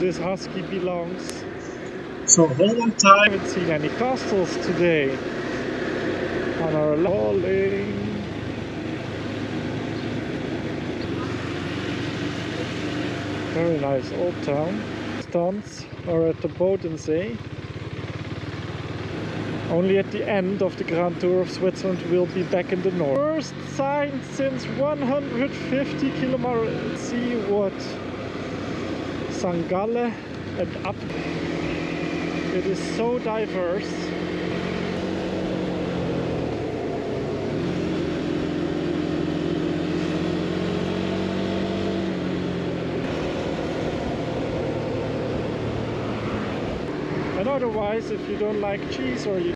this husky belongs. So hold on I tight. haven't seen any castles today on our lolling. Very nice old town. Stunts are at the Bodensee. Only at the end of the Grand Tour of Switzerland we'll be back in the north. First sign since 150 kilometers. Let's see what St. Gallen and up. It is so diverse. And otherwise, if you don't like cheese or you